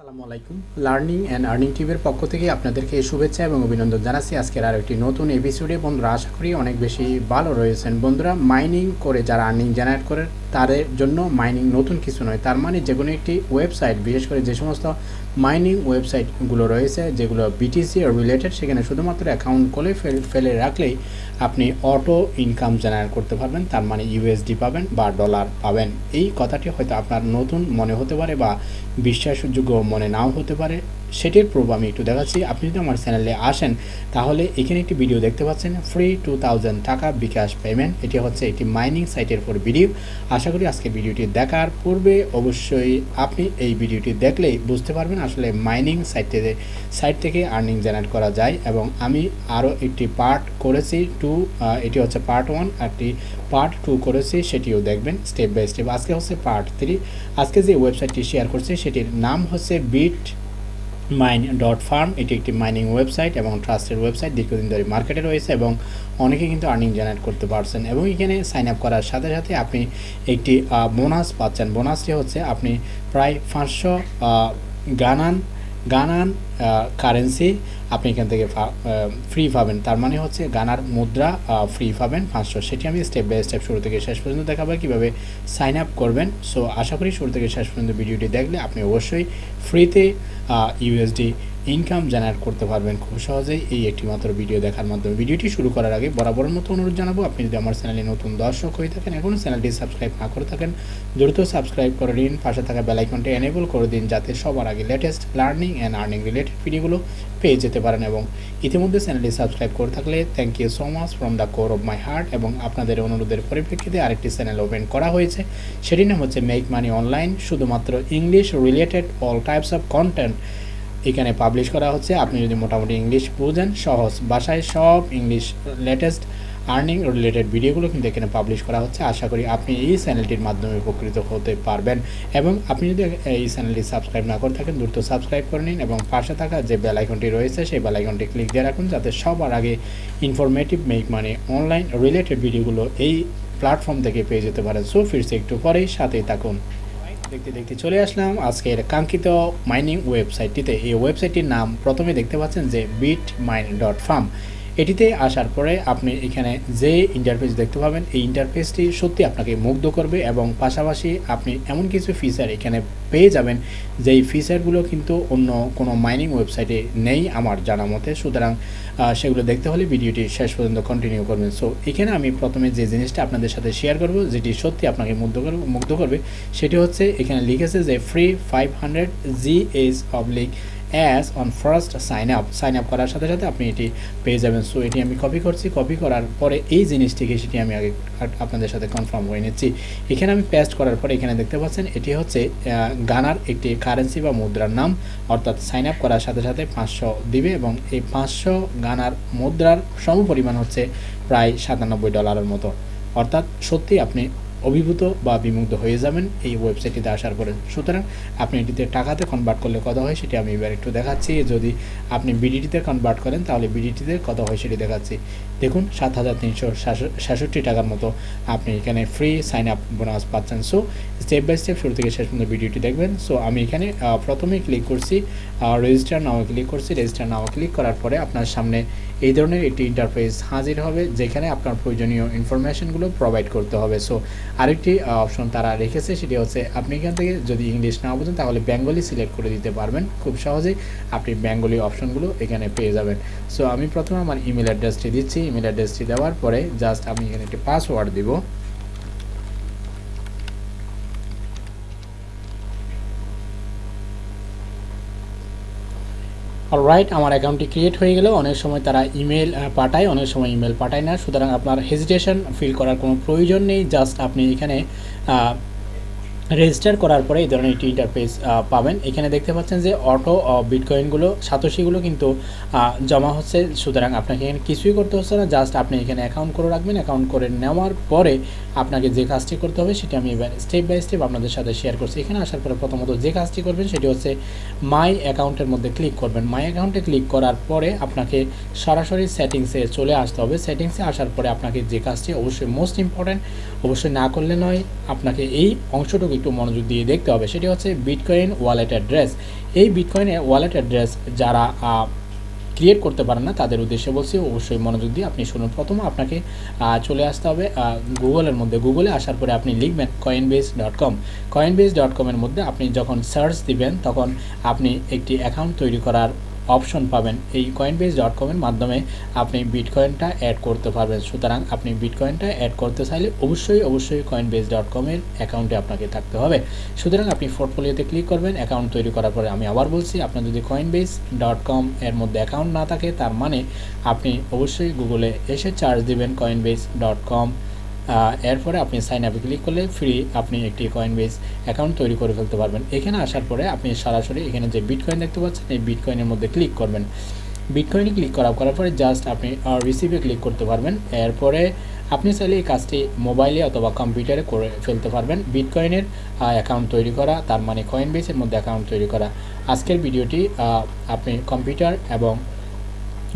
আসসালামু আলাইকুম। Learning and earning টিভির পক্ষ থেকে আপনাদেরকে শুভেচ্ছা এবং অভিনন্দন জানাচ্ছি। আজকের আর একটি নতুন এপিসোডে বন্ধুরা, আশা করি অনেক বেশি ভালো রয়েছেন। বন্ধুরা মাইনিং করে যারা আর্নিং জেনারেট করে তাদের জন্য মাইনিং নতুন কিছু নয়। তার মানে যে কোনো একটি ওয়েবসাইট বিশেষ করে যে সমস্ত মাইনিং ওয়েবসাইটগুলো রয়েছে, যেগুলো বিটিসি রিলেটেড সেখানে শুধুমাত্র অ্যাকাউন্ট খুলে ফেলে রাখলেই আপনি অটো ইনকাম জেনারেট করতে পারবেন। তার মানে ইউএসডি পাবেন বা ডলার পাবেন। এই কথাটি হয়তো আপনার নতুন মনে হতে পারে বা বিশ্বাসযোগ্য মনে নাও হতে পারে। সেটির প্রুফ আমি একটু দেখাচ্ছি। আপনি যদি আমার চ্যানেলে আসেন, তাহলে এখানে একটি ভিডিও দেখতে পাচ্ছেন ফ্রি টু টাকা বিকাশ পেমেন্ট এটি হচ্ছে একটি মাইনিং সাইটের ফর ভিডিও আশা করি আজকে ভিডিওটি দেখার পূর্বে অবশ্যই আপনি এই ভিডিওটি দেখলেই বুঝতে পারবেন আসলে মাইনিং সাইটে সাইট থেকে আর্নিং জেনারেট করা যায় এবং আমি আরও একটি পার্ট করেছি টু এটি হচ্ছে পার্ট ওয়ান একটি পার্ট টু করেছি, সেটিও দেখবেন স্টেপ বাই স্টেপ আজকে হচ্ছে পার্ট থ্রি আজকে যে ওয়েবসাইটটি শেয়ার করছি, সেটির নাম হচ্ছে বিট মাইন ডট ফার্ম এটি একটি মাইনিং ওয়েবসাইট এবং ট্রাস্টের ওয়েবসাইট দীর্ঘদিন ধরে মার্কেটে রয়েছে এবং অনেকে কিন্তু আর্নিং জেনারেট করতে পারছেন। এবং এখানে সাইন আপ করার সাথে সাথে আপনি একটি বোনাস পাচ্ছেন। বোনাসটি হচ্ছে আপনি প্রায় পাঁচশো গানান গানান কারেন্সি আপনি এখান থেকে ফ্রি পাবেন। তার মানে হচ্ছে গানার মুদ্রা ফ্রি পাবেন পাঁচশো। সেটি আমি স্টেপ বাই স্টেপ শুরু থেকে শেষ পর্যন্ত দেখাবো কীভাবে সাইন আপ করবেন। সো আশা করি শুরু থেকে শেষ পর্যন্ত ভিডিওটি দেখলে আপনি অবশ্যই ফ্রিতে ইউএসডি ইনকাম জেনারেট করতে পারবেন খুব সহজেই। এই একটি মাত্র ভিডিও দেখার মাধ্যমে। ভিডিওটি শুরু করার আগে বরাবরের মতো অনুরোধ জানাব, আপনি যদি আমার চ্যানেলে নতুন দর্শক হয়ে থাকেন, এখনও চ্যানেলটি সাবস্ক্রাইব না করে থাকেন, দ্রুত সাবস্ক্রাইব করে দিন পাশে থাকা বেলাইকনটি এনেবল করে দিন, যাতে সবার আগে latest learning and earning related ভিডিওগুলো পেয়ে যেতে পারেন এবং ইতিমধ্যে চ্যানেলটি সাবস্ক্রাইব করে থাকলে thank you so much from the core of my heart এবং আপনাদের অনুরোধের পরিপ্রেক্ষিতে আরেকটি চ্যানেল ওপেন করা হয়েছে। সেটির নাম হচ্ছে মেক মানি অনলাইন শুধুমাত্র English related all types of content এখানে পাবলিশ করা হচ্ছে। আপনি যদি মোটামুটি ইংলিশ বুঝেন, সহজ ভাষায় সব ইংলিশ লেটেস্ট আর্নিং রিলেটেড ভিডিওগুলো কিন্তু এখানে পাবলিশ করা হচ্ছে। আশা করি আপনি এই চ্যানেলটির মাধ্যমে উপকৃত হতে পারবেন। এবং আপনি যদি এই চ্যানেলটি সাবস্ক্রাইব না করে থাকেন, দ্রুত সাবস্ক্রাইব করে নিন এবং পাশে থাকা যে বেল আইকনটি রয়েছে, সেই বেল আইকনটি ক্লিক দিয়ে রাখুন যাতে সবার আগে informative make money online related ভিডিওগুলো এই প্ল্যাটফর্ম থেকে পেয়ে যেতে পারেন। সো ফিরছে একটু পরেই, সাথেই থাকুন। দেখতে দেখতে চলে আসলাম। আজকের কাঙ্ক্ষিত মাইনিং ওয়েবসাইটটিতে এই ওয়েবসাইটটির নাম প্রথমে দেখতে পাচ্ছেন যে বিট মাইন ডট ফার্ম এটিতে আসার পরে আপনি এখানে যে ইন্টারফেস দেখতে পাবেন, এই ইন্টারফেসটি সত্যি আপনাকে মুগ্ধ করবে এবং পাশাপাশি আপনি এমন কিছু ফিচার এখানে পেয়ে যাবেন, যেই ফিচারগুলো কিন্তু অন্য কোনো মাইনিং ওয়েবসাইটে নেই আমার জানা মতে। সুতরাং সেগুলো দেখতে হলে ভিডিওটি শেষ পর্যন্ত কন্টিনিউ করবেন। সো এখানে আমি প্রথমে যে জিনিসটা আপনাদের সাথে শেয়ার করব, যেটি সত্যি আপনাকে মুগ্ধ করবে মুগ্ধ করবে, সেটি হচ্ছে এখানে লিখেছে যে free five hundred G H oblique as on first sign up sign up করার সাথে সাথে আপনি এটি পেয়ে যাবেন। সো এটি আমি কপি করছি কপি করার পরে এই জিনিসটিকে সেটি আমি আগে আপনাদের সাথে কনফার্ম করে নিচ্ছি। এখানে আমি পেস্ট করার পরে এখানে দেখতে পাচ্ছেন, এটি হচ্ছে গানার একটি কারেন্সি বা মুদ্রার নাম। অর্থাৎ সাইন আপ করার সাথে সাথে পাঁচশো দিবে এবং এই পাঁচশো গানার মুদ্রার সমপরিমাণ হচ্ছে প্রায় সাতানব্বই ডলারের মতো। অর্থাৎ সত্যি আপনি অভিভূত বা বিমুগ্ধ হয়ে যাবেন। এই ওয়েবসাইটটিতে আসার পরে সুতরাং আপনি এটিতে টাকাতে কনভার্ট করলে কত হয় সেটি আমি এবার একটু দেখাচ্ছি। যদি আপনি বিডিটিতে কনভার্ট করেন তাহলে বিডিটিতে কত হয় সেটি দেখাচ্ছি। দেখুন, সাত হাজার তিনশো সাতষট্টি টাকার মতো আপনি এখানে ফ্রি সাইন আপ বোনাস পাচ্ছেন। সো স্টেপ বাই স্টেপ শুরু থেকে শেষ পর্যন্ত ভিডিওটি দেখবেন। সো আমি এখানে প্রথমে ক্লিক করছি রেজিস্টার নাও ক্লিক করছি। রেজিস্টার নাও ক্লিক করার পরে আপনার সামনে এই ধরনের একটি ইন্টারফেস হাজির হবে, যেখানে আপনার প্রয়োজনীয় ইনফরমেশনগুলো প্রোভাইড করতে হবে। সো আরেকটি অপশন তারা রেখেছে, সেটি হচ্ছে আপনি এখান থেকে যদি ইংলিশ না বোঝেন, তাহলে বেঙ্গলি সিলেক্ট করে দিতে পারবেন। খুব সহজেই আপনি বেঙ্গলি অপশনগুলো এখানে পেয়ে যাবেন। সো আমি প্রথমে আমার ইমেল অ্যাড্রেসটি দিচ্ছি। ইমেল অ্যাড্রেসটি দেওয়ার পরে জাস্ট আমি এখানে একটি পাসওয়ার্ড দিব। অলরাইট আমার অ্যাকাউন্টটি ক্রিয়েট হয়ে গেলেও অনেক সময় তারা ইমেল পাঠায়, অনেক সময় ইমেল পাঠায় না। সুতরাং আপনার হেজিটেশন ফিল করার কোনো প্রয়োজন নেই। জাস্ট আপনি এখানে রেজিস্টার করার পরে এই ধরনের একটি ইন্টারফেস পাবেন। এখানে দেখতে পাচ্ছেন যে অটো বিটকয়েনগুলো সাতোশিগুলো কিন্তু জমা হচ্ছে। সুতরাং আপনাকে এখানে কিছুই করতে হচ্ছে না। জাস্ট আপনি এখানে অ্যাকাউন্ট করে রাখবেন। অ্যাকাউন্ট করে নেওয়ার পরে আপনাকে যে কাজটি করতে হবে, সেটি আমি এবার স্টেপ বাই স্টেপ আপনাদের সাথে শেয়ার করছি। এখানে আসার পরে প্রথমত যে কাজটি করবেন, সেটি হচ্ছে মাই অ্যাকাউন্টের মধ্যে ক্লিক করবেন। মাই অ্যাকাউন্টে ক্লিক করার পরে আপনাকে সরাসরি সেটিংসে চলে আসতে হবে। সেটিংসে আসার পরে আপনাকে যে কাজটি অবশ্যই মোস্ট ইম্পর্ট্যান্ট অবশ্যই না করলে নয়, আপনাকে এই অংশটুকু একটু মনোযোগ দিয়ে দেখতে হবে, সেটি হচ্ছে বিটকয়েন ওয়ালেট অ্যাড্রেস এই বিটকয়েনে ওয়ালেট অ্যাড্রেস যারা ক্রিয়েট করতে পারেন না, তাদের উদ্দেশ্যে বলছি, অবশ্যই মনোযোগ দিয়ে আপনি শুনুন। প্রথম আপনাকে চলে আসতে হবে গুগলের মধ্যে। গুগলে আসার পরে আপনি লিখবেন Coinbase dot com Coinbase dot কমের মধ্যে আপনি যখন সার্চ দিবেন, তখন আপনি একটি অ্যাকাউন্ট তৈরি করার অপশন পাবেন এই কয়েনবেস ডট কমের মাধ্যমে আপনি বিটকয়েনটা অ্যাড করতে পারবেন। সুতরাং আপনি বিটকয়েনটা অ্যাড করতে চাইলে অবশ্যই অবশ্যই কয়েনবেস ডট কমের অ্যাকাউন্টে আপনাকে থাকতে হবে। সুতরাং আপনি পোর্টফোলিওতে ক্লিক করবেন অ্যাকাউন্ট তৈরি করার পরে আমি আবার বলছি, আপনার যদি কয়েনবেস ডট কম এর মধ্যে অ্যাকাউন্ট না থাকে, তার মানে আপনি অবশ্যই গুগলে এসে চার্জ দিবেন কয়েনবেস ডট কম এরপরে আপনি সাইন আপে ক্লিক করলে ফ্রি আপনি একটি কয়েন বেস অ্যাকাউন্ট তৈরি করে ফেলতে পারবেন। এখানে আসার পরে আপনি সরাসরি এখানে যে বিটকয়েন দেখতে পাচ্ছেন, এই বিটকয়েনের মধ্যে ক্লিক করবেন। বিটকয়েনে ক্লিক করা করার পরে জাস্ট আপনি রিসিভে ক্লিক করতে পারবেন। এরপরে আপনি চাইলে এই কাজটি মোবাইলে অথবা কম্পিউটারে করে ফেলতে পারবেন। বিটকয়েনের অ্যাকাউন্ট তৈরি করা, তার মানে কয়েন বেসের মধ্যে অ্যাকাউন্ট তৈরি করা। আজকের ভিডিওটি আপনি কম্পিউটার এবং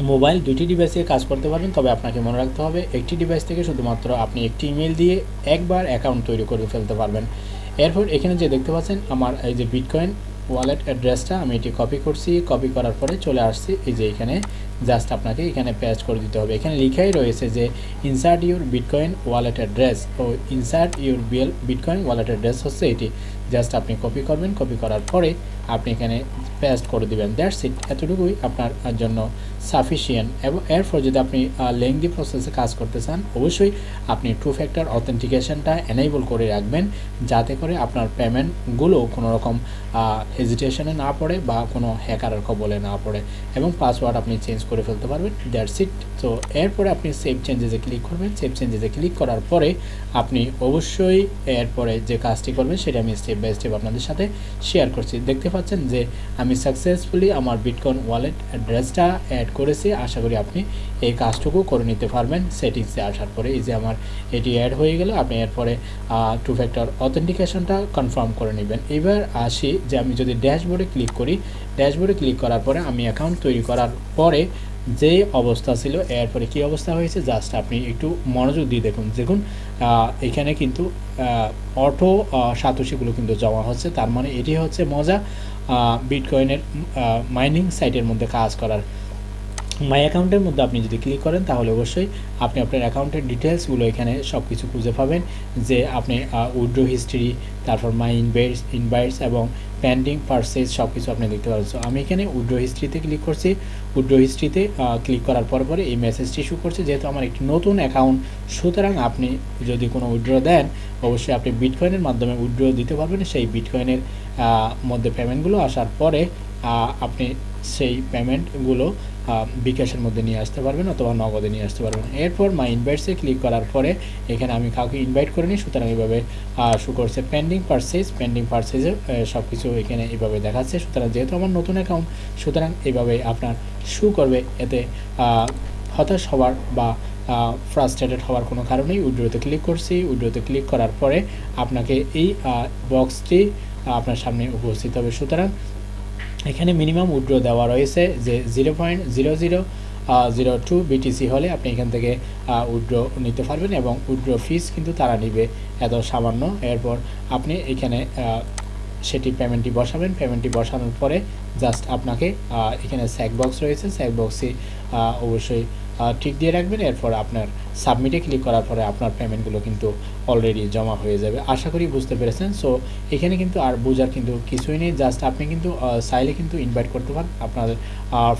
মোবাইল দুইটি ডিভাইসে কাজ করতে পারবেন, তবে আপনাকে মনে রাখতে হবে, একটি ডিভাইস থেকে শুধুমাত্র আপনি একটি ইমেল দিয়ে একবার অ্যাকাউন্ট তৈরি করে ফেলতে পারবেন। এরপর এখানে যে দেখতে পাচ্ছেন, আমার এই যে বিটকয়েন ওয়ালেট অ্যাড্রেসটা আমি এটি কপি করছি কপি করার পরে চলে আসছি, এই যে এখানে জাস্ট আপনাকে এখানে প্যাচ করে দিতে হবে। এখানে লিখাই রয়েছে যে insert your bitcoin wallet address O insert your BL bitcoin wallet address হচ্ছে এটি। জাস্ট আপনি কপি করবেন কপি করার পরে আপনি এখানে পেস্ট করে দিবেন। দ্যাটস ইট এতটুকুই আপনার জন্য সাফিসিয়েন্ট এবং এরপর যদি আপনি লেংদি প্রসেসে কাজ করতে চান, অবশ্যই আপনি টু ফ্যাক্টর অথেন্টিকেশনটা এনেবল করে রাখবেন, যাতে করে আপনার পেমেন্টগুলো কোনো রকম হেজিটেশনে না পড়ে বা কোনো হ্যাকারের কবলে না পড়ে এবং পাসওয়ার্ড আপনি চেঞ্জ করে ফেলতে পারবেন। দ্যাটস ইট তো এরপরে আপনি সেভ চেঞ্জেসে ক্লিক করবেন। সেভ চেঞ্জেসে ক্লিক করার পরে আপনি অবশ্যই এরপরে যে কাজটি করবেন, সেটা আমি স্টেপ বাই স্টেপ আপনাদের সাথে শেয়ার করছি। দেখতে পাচ্ছেন যে আমি সাকসেসফুলি আমার বিটকয়েন ওয়ালেট অ্যাড্রেসটা অ্যাড করেছি। আশা করি আপনি এই কাজটুকু করে নিতে পারবেন। সেটিংসে আসার পরে এই যে আমার এটি অ্যাড হয়ে গেল, আপনি এরপরে টু ফ্যাক্টর অথেন্টিকেশনটা কনফার্ম করে নেবেন। এবার আসি যে আমি যদি ড্যাশবোর্ডে ক্লিক করি ড্যাশবোর্ডে ক্লিক করার পরে আমি অ্যাকাউন্ট তৈরি করার পরে যে অবস্থা ছিল, এরপরে কী অবস্থা হয়েছে জাস্ট আপনি একটু মনোযোগ দিয়ে দেখুন। দেখুন এখানে কিন্তু অটো সাতোশিগুলো কিন্তু জমা হচ্ছে। তার মানে এটি হচ্ছে মজা। বিটকয়েনের মাইনিং সাইটের মধ্যে কাজ করার। মাই অ্যাকাউন্টের মধ্যে আপনি যদি ক্লিক করেন, তাহলে অবশ্যই আপনি আপনার অ্যাকাউন্টের ডিটেলসগুলো এখানে সব কিছু খুঁজে পাবেন, যে আপনি উইড্রো হিস্ট্রি তারপর মাই ইনভাইটস ইনভাইটস এবং পেন্ডিং পারচেজ সব কিছু আপনি দেখতে পারেন সো আমি এখানে উইড্রো হিস্ট্রিতে ক্লিক করছি। উইড্রো হিস্ট্রিতে ক্লিক করার পর পরে এই মেসেজটি শু করছে। যেহেতু আমার একটি নতুন অ্যাকাউন্ট সুতরাং আপনি যদি কোনো উইড্রো দেন, অবশ্যই আপনি বিটকয়েনের মাধ্যমে উইড্রো দিতে পারবেন। সেই বিটকয়েনের মধ্যে পেমেন্টগুলো আসার পরে আপনি সেই পেমেন্টগুলো বিকাশের মধ্যে নিয়ে আসতে পারবেন অথবা নগদে নিয়ে আসতে পারবেন। এরপর মাই ইনভাইটসে ক্লিক করার পরে, এখানে আমি কাউকে ইনভাইট করে নিই সুতরাং এইভাবে শু করছে পেন্ডিং পারচেজ পেন্ডিং পারচেজে সব কিছু এখানে এইভাবে দেখাচ্ছে। সুতরাং যেহেতু আমার নতুন অ্যাকাউন্ট সুতরাং এইভাবে আপনার শু করবে, এতে হতাশ হওয়ার বা ফ্রাস্ট্রেটেড হওয়ার কোনো কারণেই উইড্রোতে ক্লিক করছি, উইড্রোতে ক্লিক করার পরে, আপনাকে এই বক্সটি আপনার সামনে উপস্থিত হবে। সুতরাং এখানে মিনিমাম উইড্রো দেওয়া রয়েছে যে zero point zero zero zero two BTC হলে আপনি এখান থেকে উইড্রো নিতে পারবেন এবং উইড্রো ফিস কিন্তু তারা নিবে এত সামান্য। এরপর আপনি এখানে সেটি পেমেন্টটি বসাবেন। পেমেন্টটি বসানোর পরে জাস্ট আপনাকে এখানে স্যাক বক্স রয়েছে। স্যাক বক্সে অবশ্যই ঠিক দিয়ে রাখবেন। এরপর আপনার সাবমিটে ক্লিক করার পরে আপনার পেমেন্টগুলো কিন্তু অলরেডি জমা হয়ে যাবে। আশা করি বুঝতে পেরেছেন। সো এখানে কিন্তু আর বোঝার কিন্তু কিছুই নেই। জাস্ট আপনি কিন্তু চাইলে কিন্তু ইনভাইট করতে পারেন। আপনার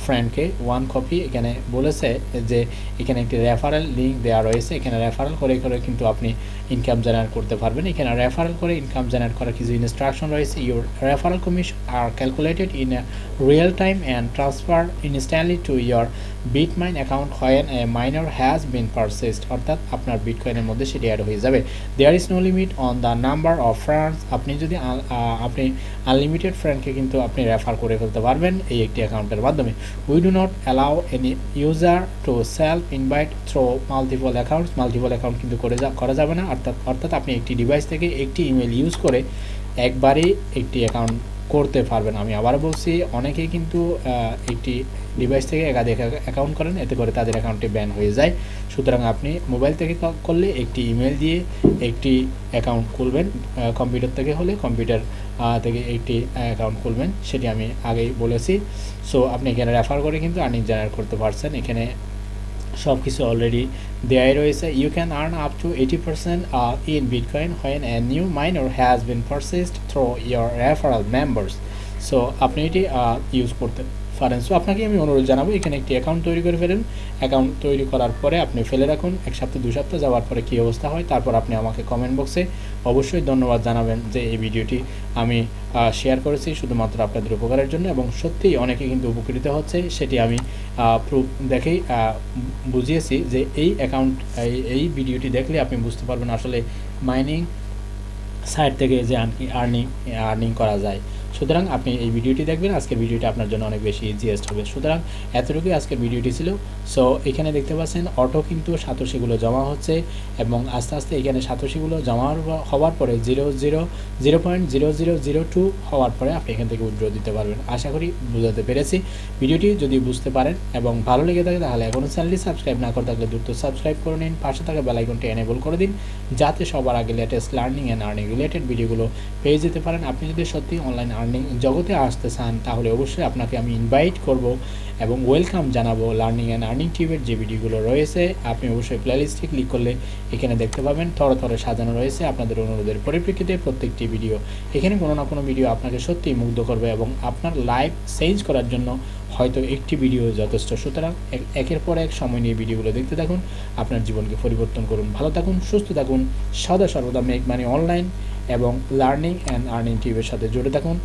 ফ্রেন্ডকে ওয়ান কপি এখানে বলেছে যে, এখানে একটি রেফারেল লিঙ্ক দেওয়া রয়েছে। এখানে রেফারেল করে করে কিন্তু আপনি ইনকাম জেনারেট করতে পারবেন। এখানে রেফারেল করে ইনকাম জেনারেট করার কিছু ইনস্ট্রাকশন রয়েছে। Your referral commission are calculated in real time and transfer instantly to your Bitmine account when a miner has been purchased অর্থাৎ আপনার বিটকয়েনের মধ্যে সেটি অ্যাড হয়ে যাবে। There is no limit on the number of friends আপনি যদি আপনি আনলিমিটেড ফ্রেন্ডকে কিন্তু আপনি রেফার করে ফেলতে পারবেন এই একটি অ্যাকাউন্টের মাধ্যমে। We do not allow any user to self invite through multiple accounts multiple account কিন্তু করে যা, করা যাবে না। অর্থাৎ অর্থাৎ আপনি একটি ডিভাইস থেকে একটি ইমেল ইউজ করে একবারেই একটি অ্যাকাউন্ট করতে পারবেন। আমি আবার বলছি, অনেকেই কিন্তু একটি ডিভাইস থেকে একাধিক অ্যাকাউন্ট করেন, এতে করে তাদের অ্যাকাউন্টটি ব্যান হয়ে যায়। সুতরাং আপনি মোবাইল থেকে করলে একটি ইমেল দিয়ে একটি অ্যাকাউন্ট খুলবেন কম্পিউটার থেকে হলে কম্পিউটার থেকে একটি অ্যাকাউন্ট খুলবেন, সেটি আমি আগেই বলেছি। সো আপনি এখানে রেফার করে কিন্তু আর্নিং জেনারেট করতে পারছেন। এখানে সব কিছু অলরেডি দেয়াই রয়েছে। You can earn up to eighty percent in bitcoin when a new miner has been purchased through your referral members so আপনি এটি ইউজ করতে পারেন সো আপনাকে আমি অনুরোধ জানাব, এখানে একটি অ্যাকাউন্ট তৈরি করে ফেলেন। অ্যাকাউন্ট তৈরি করার পরে আপনি ফেলে রাখুন। এক সপ্তাহ, দু সপ্তাহ যাওয়ার পরে কী অবস্থা হয়, তারপর আপনি আমাকে কমেন্ট বক্সে অবশ্যই ধন্যবাদ জানাবেন যে এই ভিডিওটি আমি শেয়ার করেছি, শুধুমাত্র আপনাদের উপকারের জন্য। এবং সত্যিই অনেকে কিন্তু উপকৃত হচ্ছে, সেটি আমি প্রুফ দেখেই বুঝিয়েছি যে এই অ্যাকাউন্ট এই ভিডিওটি দেখলে আপনি বুঝতে পারবেন আসলে মাইনিং সাইট থেকে যে আর্নিং আর্নিং করা যায়। সুতরাং আপনি এই ভিডিওটি দেখবেন, আজকের ভিডিওটি আপনার জন্য অনেক বেশি ইজিয়েস্ট হবে। সুতরাং এতটুকুই আজকের ভিডিওটি ছিল। সো এখানে দেখতে পাচ্ছেন অটো কিন্তু সাতোশিগুলো জমা হচ্ছে এবং আস্তে আস্তে এখানে সাতোশিগুলো জমা হওয়ার- পরে zero zero zero point zero zero zero two হওয়ার পরে আপনি এখান থেকে উইথড্র দিতে পারবেন। আশা করি বুঝাতে পেরেছি। ভিডিওটি যদি বুঝতে পারেন এবং ভালো লেগে থাকে, তাহলে এখনও চ্যানেলটি সাবস্ক্রাইব না করে থাকলে দ্রুত সাবস্ক্রাইব করে নিন। পাশে থাকা বেলাইকনটি এনেবল করে দিন, যাতে সবার আগে latest learning and earning related ভিডিওগুলো পেয়ে যেতে পারেন। আপনি যদি সত্যি অনলাইন আর্নিং জগতে আসতে চান তাহলে অবশ্যই আপনাকে আমি ইনভাইট করব এবং ওয়েলকাম জানাব লার্নিং অ্যান্ড আর্নিং টিভের যে ভিডিওগুলো রয়েছে। আপনি অবশ্যই প্লেলিস্টে ক্লিক করলে এখানে দেখতে পাবেন, থরে থরে সাজানো রয়েছে আপনাদের অনুরোধের পরিপ্রেক্ষিতে প্রত্যেকটি ভিডিও এখানে কোনো না কোনো ভিডিও আপনাকে সত্যিই মুগ্ধ করবে এবং আপনার লাইফ চেঞ্জ করার জন্য হয়তো একটি ভিডিও যথেষ্ট। সুতরাং এক- একের পর এক সময় নিয়ে ভিডিওগুলো দেখতে থাকুন, আপনার জীবনকে পরিবর্তন করুন। ভালো থাকুন, সুস্থ থাকুন, সদা সর্বদা মেক মানে অনলাইন এবং লার্নিং অ্যান্ড আর্নিং টিভির সাথে জুড়ে থাকুন।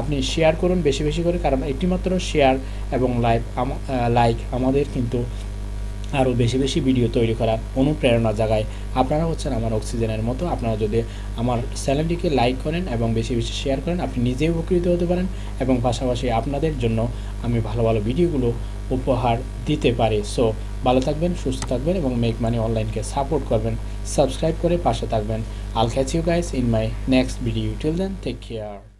আপনি শেয়ার করুন বেশি বেশি করে, কারণ একটিমাত্র শেয়ার এবং লাইভ লাইক আমাদের কিন্তু আরও বেশি বেশি ভিডিও তৈরি করার অনুপ্রেরণা জাগায়। আপনারা হচ্ছেন আমার অক্সিজেনের মতো। আপনারা যদি আমার চ্যানেলটিকে লাইক করেন এবং বেশি বেশি শেয়ার করেন, আপনি নিজেই উপকৃত হতে পারেন। এবং পাশাপাশি আপনাদের জন্য আমি ভালো ভালো ভিডিওগুলো উপহার দিতে পারে। সো ভালো থাকবেন, সুস্থ থাকবেন এবং মেক মানি অনলাইনকে সাপোর্ট করবেন। সাবস্ক্রাইব করে পাশে থাকবেন। All you guys in my next video till then take care